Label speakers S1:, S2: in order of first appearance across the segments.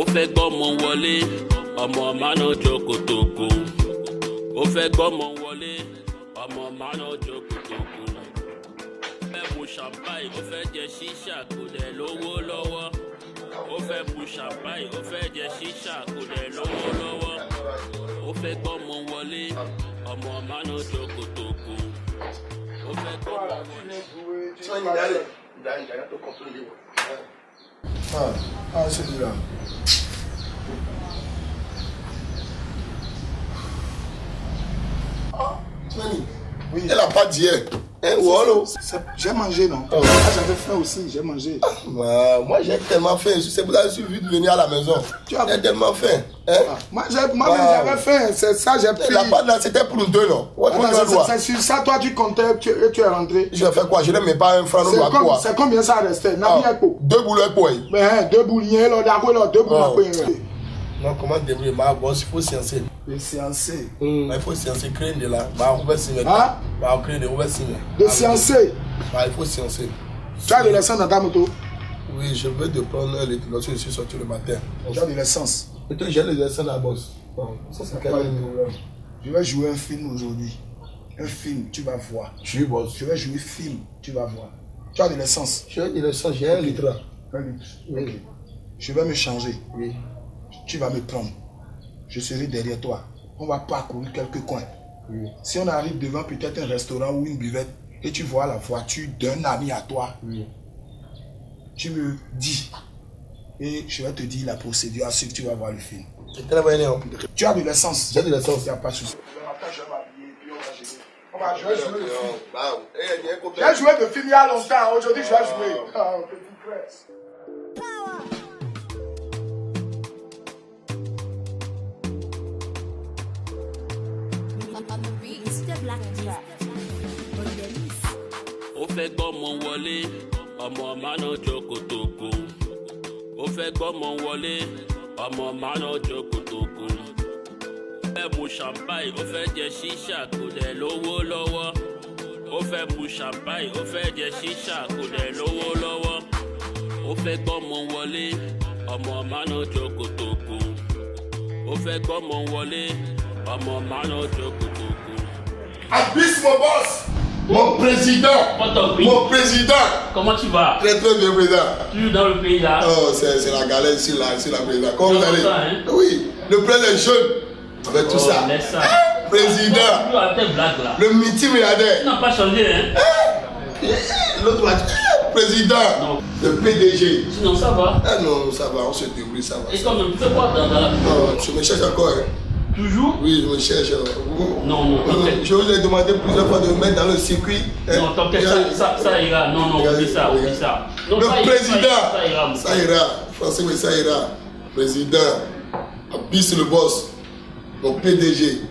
S1: ó fẹ́ gbọ́mọ wọlé ọmọ mánà jókòtòkò ó fẹ́ gbọ́mọ wọlé ọmọ mánà jókòtòkò ó fẹ́ mu champagne ó fẹ́ jẹ ṣíṣà kò dẹ̀ lówó lọ́wọ́. Ó fẹ́ mu champagne ó fẹ́ jẹ ṣíṣà kò dẹ̀ lówó lọ́wọ́. Ó fẹ́ gbọ́mọ wọlé ọmọ mánà jókòtòkò ó fẹ́ gbọ́mọ wọlé.
S2: Ah, ah celui-là. Ah, Nani,
S3: Oui.
S2: elle a pas d'hier. Wolo.
S3: C'est- J'ai mangé, non?
S2: Oh.
S3: Ah, J'avais faim aussi, j'ai mangé.
S2: Bah, moi j'ai tellement faim. C'est pour ça que je suis venu de venir à la maison.
S3: Tu as-
S2: J'ai tellement faim. Hein?
S3: Ah, Moi,
S2: Wow.
S3: j'avais faim, c'est ça, j'ai pris.
S2: La pâte là, c'était pour nous deux, non?
S3: C'est- sur ça, toi, tu comptais, tu, et tu es rentré.
S2: Je faire quoi? Je ne mets pas un franc,
S3: comme-
S2: quoi?
S3: C'est combien ça restait
S2: Ah, Deux boulettes, quoi?
S3: Mais hein, deux bouliers, là, d'accord, là, deux là.
S2: Non, comment débrouiller? Ma boss, il faut sciencer.
S3: Le séancé.
S2: Bah, il faut sciencer, créer de là. Bah, on va.
S3: Hein?
S2: Bah, on crée de, on va.
S3: De.
S2: Bah, il faut sciencer.
S3: Tu as de l'essence dans ta moto?
S2: Oui, je vais de prendre les lorsque je suis sorti le matin.
S3: Tu as de l'essence.
S2: Et toi, j'ai les dessins à la bosse. Bon, ça, c'est
S3: Pas de
S2: quel
S3: problème. Je vais jouer un film aujourd'hui. Un film, tu vas voir.
S2: Je suis boss.
S3: Je vais jouer film, tu vas voir. Tu as de l'essence.
S2: J'ai des dessins, j'ai un litre.
S3: Un litre.
S2: Oui.
S3: Je vais me changer.
S2: Oui.
S3: Tu vas me prendre. Je serai derrière toi. On va parcourir quelques coins.
S2: Oui.
S3: Si on arrive devant peut-être un restaurant ou une buvette et tu vois la voiture d'un ami à toi,
S2: Oui.
S3: tu me dis. Et je vais te dire la procédure à suivre, tu vas voir le film. Tu as de l'essence.
S2: J'ai de l'essence.
S3: Il n'y a pas de souci. Je vais jouer, le film.
S2: Bah, eh.
S3: J'ai joué le film il y a longtemps. Aujourd'hui, je vais jouer.
S1: Ó fẹ́ gbọ́mọ wọlé ọmọ mánà jókòtòkò ó fẹ́ gbọ́mọ wọlé ọmọ mánà jókòtòkò ó fẹ́ mu champagne ó fẹ́ jẹ ṣíṣà kò dẹ̀ lówó lọ́wọ́. Ó fẹ́ mu champagne ó fẹ́ jẹ ṣíṣà kò dẹ̀ lówó lọ́wọ́. Ó fẹ́ gbọ́mọ wọlé ọmọ mánà jókòtòkò ó fẹ́ gbọ́mọ wọlé ọmọ mánà jókòtòkò.
S2: Abyss, mon boss Mon président. Mon président
S1: Comment tu vas?
S2: Très très bien, président.
S1: Toujours dans le pays là?
S2: Oh, c'est la galère ici, là, ici, la président. Comment vous allez?
S1: ça, hein?
S2: Oui, le président est jeune. Avec tout
S1: Oh,
S2: ça.
S1: ça.
S2: Président,
S1: Toujours avec tes blagues là.
S2: le multimilliardaire.
S1: Tu n'as pas changé, hein?
S2: L'autre va dire, président,
S1: Non.
S2: le PDG.
S1: Sinon ça va.
S2: Ah non, ça va, on se débrouille, ça va.
S1: Et toi même, tu fais quoi dans, dans la...
S2: Non, je me cherche encore. Hein.
S1: Toujours
S2: Oui, je me cherche. euh,
S1: Non, non, t'inquiète.
S2: Je vous ai demandé plusieurs fois de me mettre dans le circuit. hein.
S1: Non, t'inquiète, ça, ça, ça ira. Non, non, oublie ça, oublie ça.
S2: Le
S1: ça
S2: président,
S1: Ça ira,
S2: ça. Français, mais ça ira. Président, Abyss le boss, mon PDG.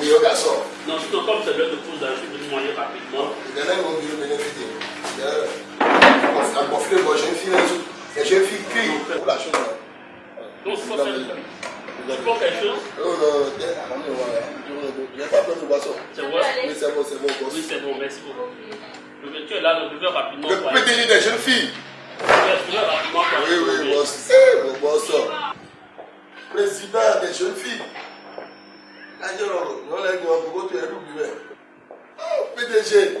S2: Meilleur garçon.
S1: Non, sinon comme c'est l'heure de pause, là, je suis venu manger rapidement.
S2: Il y en a qui vont venir bénéficier. Il y a un gonflé, moi j'ai une fille j'ai une fille qui Pour la chose là.
S1: Donc, il faut Tu prends quelque chose?
S2: Non, non. Il n'y a pas besoin de boisson.
S1: C'est vrai
S2: Oui, c'est bon, c'est bon.
S1: Oui, c'est bon, merci beaucoup. Le tu es là, le buveur rapidement.
S2: Le des jeunes filles. Oui, oui. Eh, mon boss. Président des jeunes filles. PDG.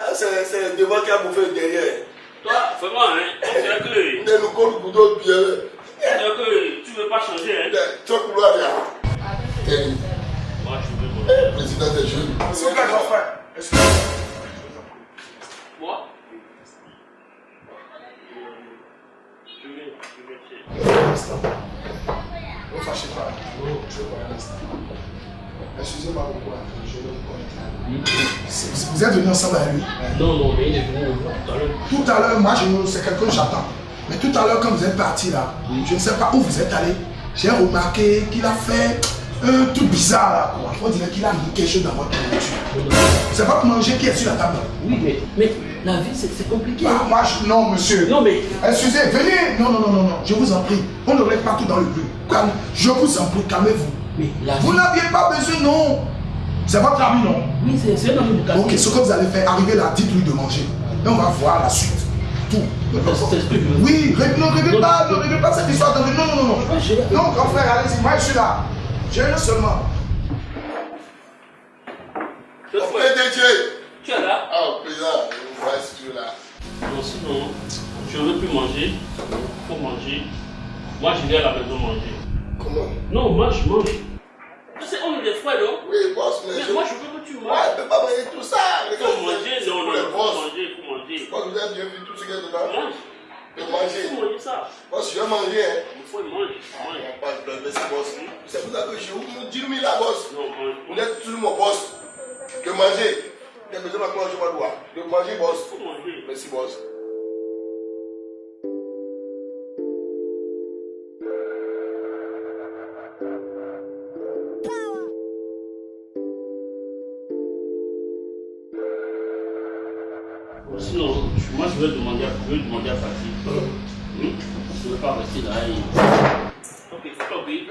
S2: Ah, c'est c'est devant qui a bouffé derrière.
S1: Toi, vraiment, hein, on dirait que...
S2: Ne nous colle couteau bien.
S1: on dirait que tu veux pas changer, hein
S2: Tu as couloir là. Eh,
S1: Moi, je veux... bon.
S2: Président des jeunes.
S1: Moi? Je vais, je vais.
S3: Ne fâchez pas. Je vais parler un instant. Excusez-moi hein, Je vais vous connaître. Vous êtes venus ensemble avec lui?
S1: Non, non, mais il est venu me voir tout à l'heure.
S3: Tout à l'heure, moi, je ne- c'est quelqu'un que j'attends. Mais tout à l'heure, quand vous êtes parti là, je ne sais pas où vous êtes allé. J'ai remarqué qu'il a fait un truc bizarre là. On dirait qu'il a mis quelque chose dans votre nourriture. C'est votre manger qui est sur la table.
S1: Oui, mais, mais la vie, c'est compliqué.
S3: Ah, moi, je- non, monsieur.
S1: Non, mais
S3: Excusez, venez. Non, non, non, non, non. Je vous en prie. On ne reste pas tout dans le but. Calme. Je vous en prie, calmez-vous.
S1: Mais la
S3: Vous
S1: vie...
S3: n'aviez pas besoin, non. C'est votre ami, non
S1: Oui, c'est un homme de
S3: Ok, ce que vous allez faire, arrivez là, dites-lui de manger. Et on va voir la suite. Tout.
S4: Je.
S3: Oui, ne réglez pas, ne réglez pas cette histoire de... Non, non, non, non.
S4: Ouais,
S3: grand frère, allez-y, moi je suis là. J'ai un seulement.
S1: Tu es là
S2: Ah, président, je vois si tu es là.
S1: Non, sinon, je ne veux plus manger. faut manger. Moi, je vais à la maison manger.
S2: Comment?
S1: Non, mange, mange. C'est on est des frères, non?
S2: Oui, boss, mais
S1: Mais
S2: je...
S1: moi, je veux que tu
S2: Ouais,
S1: manges.
S2: je peux pas manger vais
S1: Il
S2: manger.
S1: faut manger ça.
S2: Boss, je vais manger, hein.
S1: Il faut manger.
S2: Ah,
S1: Mange.
S2: on passe de merci, boss. C'est pour ça que je vous dis, lui, là, boss?
S1: Non, mange.
S2: Vous êtes toujours mon boss. De manger. J'ai besoin de manger ma doigt. De manger, boss.
S1: Il faut manger.
S2: Merci, boss.
S1: Sinon, moi, je vais demander à, je vais demander à Fatih. Hmm? Je ne veux pas rester là. Et... Ok.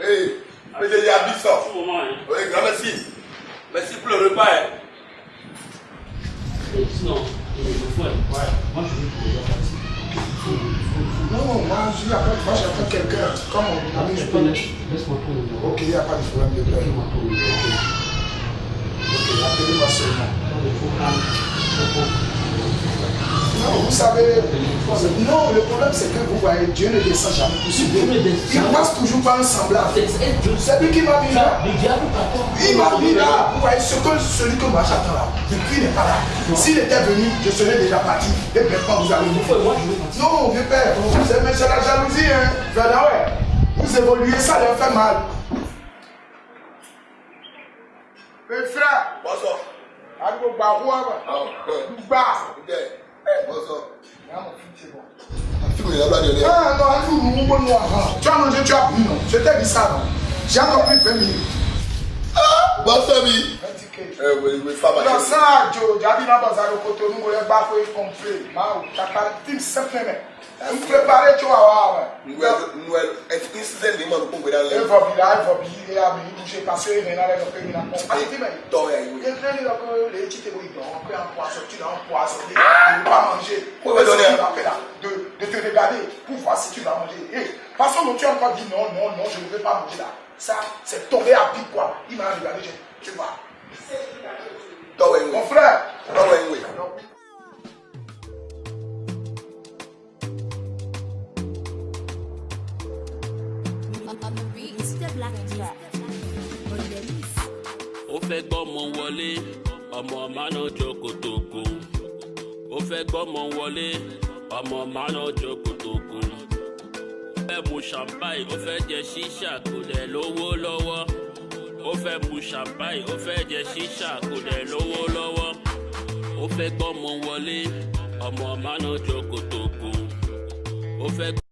S2: Hey, PDG habite ça.
S1: Tout moment, hein.
S2: Oui, grand merci. Merci pour le repas, hein.
S1: Et sinon, il faut. Ouais. Moi, je veux demander à Fatih.
S3: Non, moi je suis après, moi j'attends quelqu'un. Comme on a mis
S4: Tu
S3: je
S4: peux
S3: peux.
S4: laisser- Laisse-moi.
S3: Ok, il n'y a pas de problème de
S4: numéro.
S3: Ok, appelez-moi seulement. Non, vous savez, non, le problème c'est que vous voyez, Dieu ne descend jamais pour souder. Il passe toujours par un semblable.
S4: C'est
S3: lui qui m'a mis là.
S4: Le diable t'attend.
S3: Il m'a mis là. Vous voyez, ce que, celui que moi j'attends là, depuis il n'est pas là. S'il était venu, je serais déjà parti. Et maintenant vous allez
S4: partir.
S3: Non, vieux père, c'est la jalousie, hein. Ouais. Vous évoluez, ça leur fait mal. Mais frère,
S2: Bonsoir.
S3: Agbo Baroua,
S2: Ah, ouais.
S3: Ba.
S2: Ok. Eh, bonsoir.
S3: Ah, mon fils, c'est bon.
S2: La fille, il a pas de lait.
S3: Ah non, un jour, nous, nous, nous, avant. Tu as mangé, tu as bu, non Je t'ai dit ça, non J'ai encore pris 20 minutes.
S2: Bonsoir, oui.
S3: Un ticket.
S2: Eh, oui, oui, femme,
S3: Non,
S2: chérie.
S3: ça, Joe, j'ai dit dans un côté, nous, on va faire complet. Ma, tu as parlé, tu me sais, mais. Vous préparez, tu vas voir, ouais.
S2: Noël, Noël, est-ce qu'il se les...
S3: va il va bien, il va bien, bouger, parce qu'il y a un peu de compagnie, mais.
S2: Toi, oui, oui.
S3: Il y a les petits débrouilles, on peut en poisson, tu ne va faire là de, de te regarder pour voir si tu vas manger. Et, parce que tu as encore dit non, non, non, je ne veux pas manger là. Ça, c'est tombé à pic quoi. Il m'a regardé, je, tu vois. Mon frère,
S1: ó fẹ́ gbọ́mọ wọlé ọmọ mánà jókòtòkò ó fẹ́ gbọ́mọ wọlé ọmọ mánà jókòtòkò ó fẹ́ mu champagne ó fẹ́ jẹ ṣíṣà kò dẹ̀ lówó lọ́wọ́. Ó fẹ́ mu champagne ó fẹ́ jẹ ṣíṣà kò dẹ̀ lówó lọ́wọ́. Ó fẹ́ gbọ́mọ wọlé ọmọ mánà jókòtòkò ó fẹ́.